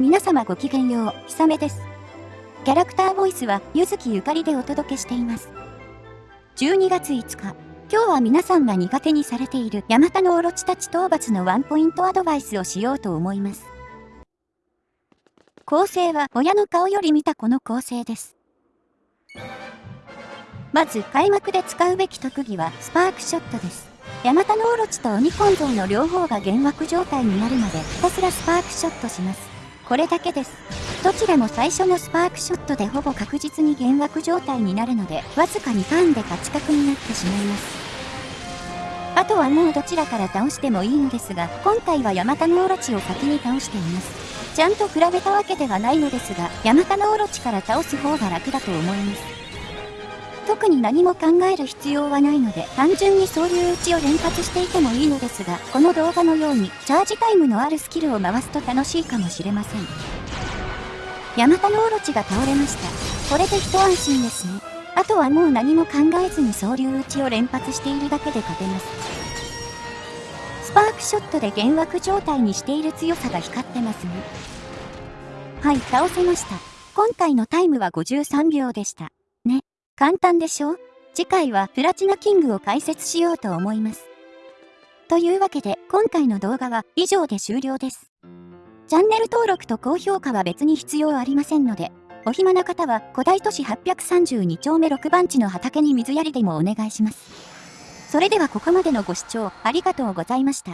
皆様ごきげんよう、ひさめです。キャラクターボイスは、ゆずきゆかりでお届けしています。12月5日、今日は皆さんが苦手にされているヤマタノオロチたち討伐のワンポイントアドバイスをしようと思います。構成は親の顔より見たこの構成です。まず開幕で使うべき特技はスパークショットです。ヤマタノオロチと鬼根像の両方が幻惑状態になるまでひたすらスパークショットします。これだけです。どちらも最初のスパークショットでほぼ確実に幻惑状態になるので、わずか2ターンで勝ち確になってしまいます。あとはもうどちらから倒してもいいのですが、今回はヤマタノオロチを先に倒しています。ちゃんと比べたわけではないのですが、ヤマタノオロチから倒す方が楽だと思います。特に何も考える必要はないので、単純に総流打ちを連発していてもいいのですが、この動画のように、チャージタイムのあるスキルを回すと楽しいかもしれません。ヤマタノオロチが倒れました。これで一安心ですね。あとはもう何も考えずに総流打ちを連発しているだけで勝てます。スパークショットで幻惑状態にしている強さが光ってますね。はい、倒せました。今回のタイムは53秒でした。簡単でしょ？次回はプラチナキングを解説しようと思います。というわけで今回の動画は以上で終了です。チャンネル登録と高評価は別に必要ありませんので、お暇な方は古代都市832丁目6番地の畑に水やりでもお願いします。それではここまでのご視聴ありがとうございました。